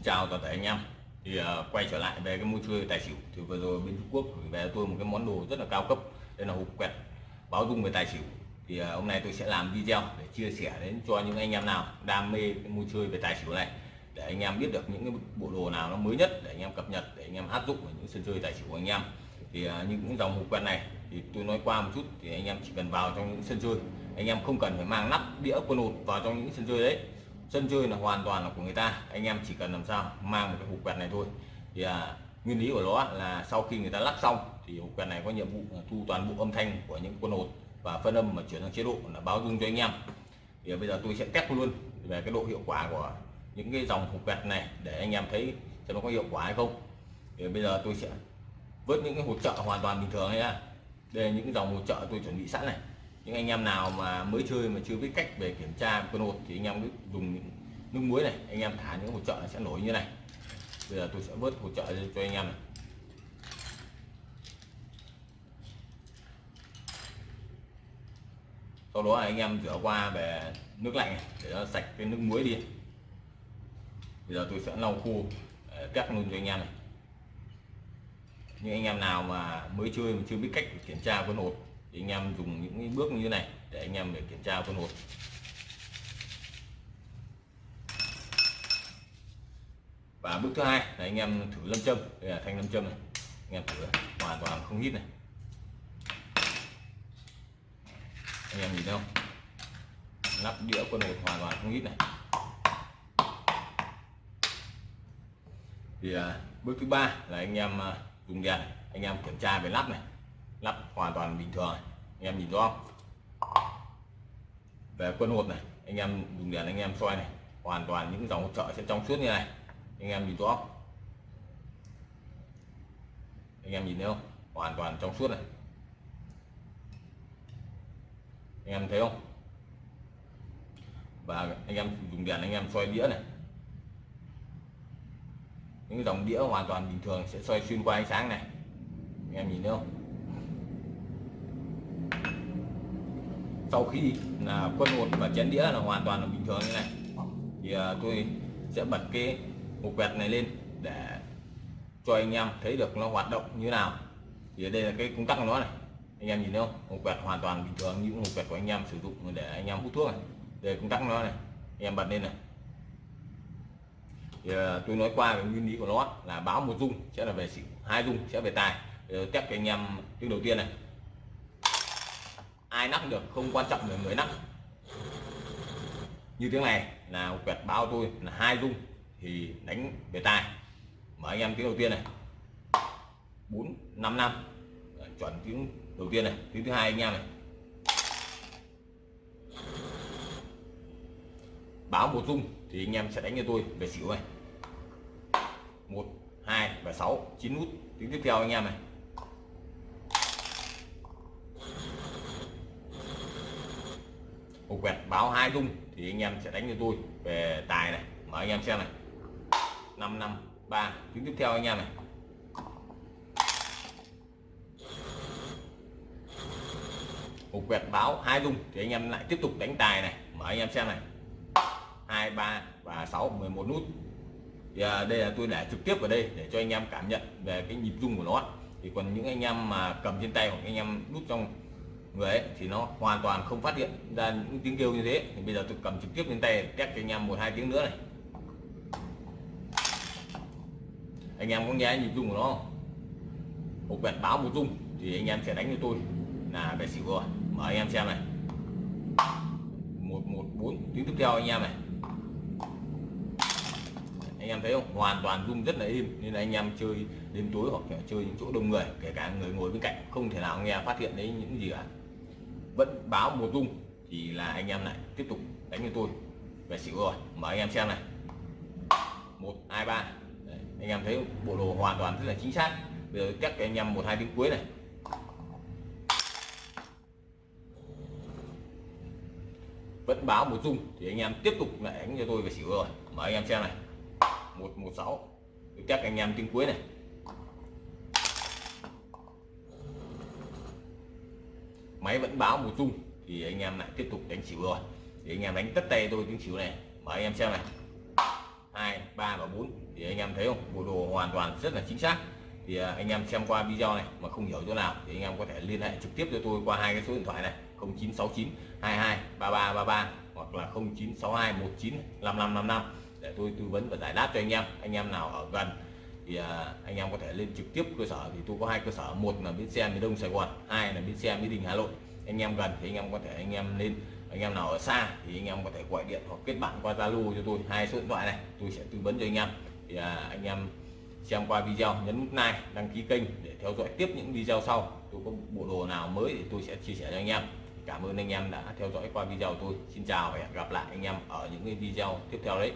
Xin chào toàn thể anh em. Thì uh, quay trở lại về cái môn chơi tài xỉu. Thì vừa rồi bên Trung Quốc gửi về tôi một cái món đồ rất là cao cấp. Đây là hộp quẹt báo dung về tài xỉu. Thì uh, hôm nay tôi sẽ làm video để chia sẻ đến cho những anh em nào đam mê cái môn chơi về tài xỉu này. Để anh em biết được những cái bộ đồ nào nó mới nhất để anh em cập nhật để anh em áp dụng vào những sân chơi tài xỉu của anh em. Thì uh, những dòng hộp quẹt này thì tôi nói qua một chút thì anh em chỉ cần vào trong những sân chơi. Anh em không cần phải mang nắp đĩa quân hột vào trong những sân chơi đấy sân chơi là hoàn toàn là của người ta. Anh em chỉ cần làm sao mang một cái hộp quẹt này thôi. Thì à, nguyên lý của nó là sau khi người ta lắc xong thì hộp quẹt này có nhiệm vụ là thu toàn bộ âm thanh của những quân hột và phân âm mà chuyển sang chế độ là báo dung cho anh em. Thì bây giờ tôi sẽ test luôn về cái độ hiệu quả của những cái dòng hộp quẹt này để anh em thấy cho nó có hiệu quả hay không. Thì bây giờ tôi sẽ vớt những cái hỗ trợ hoàn toàn bình thường nha. Đây là những dòng hỗ trợ tôi chuẩn bị sẵn này những anh em nào mà mới chơi mà chưa biết cách về kiểm tra quân hột thì anh em cứ dùng nước muối này anh em thả những hột trợ sẽ nổi như này. Bây giờ tôi sẽ vớt hột trợ cho anh em này. Sau đó anh em rửa qua về nước lạnh này, để nó sạch cái nước muối đi. Bây giờ tôi sẽ lau khô ờ, cắt luôn cho anh em này. Những anh em nào mà mới chơi mà chưa biết cách kiểm tra quân hột thì anh em dùng những bước như thế này để anh em để kiểm tra quân hột và bước thứ hai là anh em thử lâm châm. Đây là thanh lâm châm này. Anh em thử hoàn toàn không hít này. Anh em nhìn thấy không? Lắp đĩa quân hột hoàn toàn không hít này. Thì à, bước thứ ba là anh em à, dùng đèn. Anh em kiểm tra về lắp này lắp hoàn toàn bình thường. Này. anh em nhìn rõ không? Về quân hột này, anh em dùng đèn anh em soi này, hoàn toàn những dòng hỗ trợ sẽ trong suốt như này. Anh em nhìn rõ không? anh em nhìn thấy không? Hoàn toàn trong suốt này. Anh em thấy không? Và anh em dùng đèn anh em soi đĩa này. Những dòng đĩa hoàn toàn bình thường sẽ soi xuyên qua ánh sáng này. Anh em nhìn thấy không? Sau khi là quân hột và chén đĩa là hoàn toàn là bình thường như này. Thì uh, tôi sẽ bật cái hộp quẹt này lên để cho anh em thấy được nó hoạt động như nào. Thì ở đây là cái công tắc của nó này. Anh em nhìn thấy không? Hộp quẹt hoàn toàn bình thường như hộp quẹt của anh em sử dụng để anh em hút thuốc này. Đây công tắc của nó này. Anh em bật lên này. Thì à, tôi nói qua về nguyên lý của nó là báo một dung sẽ là về xỉu hai dung sẽ về tài. Test cho anh em tiếng đầu tiên này ai nắp được không quan trọng là người nắp như tiếng này, là quẹt báo tôi là hai rung thì đánh về tài. Mở anh em tiếng đầu tiên này. Bốn, năm năm. Chuẩn tiếng đầu tiên này, tiếng thứ hai anh em này. Báo một rung thì anh em sẽ đánh cho tôi về xỉu này. Một, hai và sáu, chín nút, tiếng tiếp theo anh em này. Một quẹt báo hai rung thì anh em sẽ đánh cho tôi về tài này. Mở anh em xem này. Năm năm ba. Tiếng tiếp theo anh em này. Một quẹt báo hai rung thì anh em lại tiếp tục đánh tài này. Mở anh em xem này. Hai ba và sáu 11 nút. Thì à, đây là tôi để trực tiếp vào đây để cho anh em cảm nhận về cái nhịp rung của nó. Thì còn những anh em mà cầm trên tay hoặc anh em nút trong người ấy thì nó hoàn toàn không phát hiện ra những tiếng kêu như thế. Thì bây giờ tôi cầm trực tiếp lên tay, test cho anh em một hai tiếng nữa này. Anh em có nghe nhịp rung của nó không? Một quẹt báo một rung thì anh em sẽ đánh cho tôi là về xỉu rồi mở anh em xem này. Một một, bốn, tiếng tiếp theo anh em này. Anh em thấy không? Hoàn toàn rung rất là im nên là anh em chơi đêm tối hoặc chơi những chỗ đông người, kể cả người ngồi bên cạnh, không thể nào nghe phát hiện đấy những gì cả vẫn báo một rung thì là anh em lại tiếp tục đánh như tôi. Về xỉu rồi mở anh em xem này. Một, hai, ba. Anh em thấy bộ đồ hoàn toàn rất là chính xác. Bây giờ test cho anh em một, hai tiếng cuối này. Vẫn báo một rung thì anh em tiếp tục lại đánh cho tôi về xỉu rồi. Mở anh em xem này. Một một, sáu. Test anh em tiếng cuối này. Máy vẫn báo một rung thì anh em lại tiếp tục đánh xỉu rồi. Thì anh em đánh tất tay tôi tiếng xỉu này. Mà anh em xem này. 2 3 và 4 thì anh em thấy không? Bộ đồ hoàn toàn rất là chính xác. Thì à, anh em xem qua video này mà không hiểu chỗ nào thì anh em có thể liên hệ trực tiếp cho tôi qua hai cái số điện thoại này. 0969 22 3333 hoặc là 0962 19 5555 để tôi tư vấn và giải đáp cho anh em. Anh em nào ở gần thì à, anh em có thể lên trực tiếp cơ sở. Thì tôi có hai cơ sở, một là bến xe miền đông sài gòn, hai là bến xe mỹ đình hà nội. Anh em gần thì anh em có thể anh em lên. Anh em nào ở xa thì anh em có thể gọi điện hoặc kết bạn qua zalo cho tôi. Hai số điện thoại này, tôi sẽ tư vấn cho anh em. Thì à, anh em xem qua video, nhấn nút like, đăng ký kênh để theo dõi tiếp những video sau. Tôi có bộ đồ nào mới thì tôi sẽ chia sẻ cho anh em. Cảm ơn anh em đã theo dõi qua video tôi. Xin chào và hẹn gặp lại anh em ở những cái video tiếp theo đấy.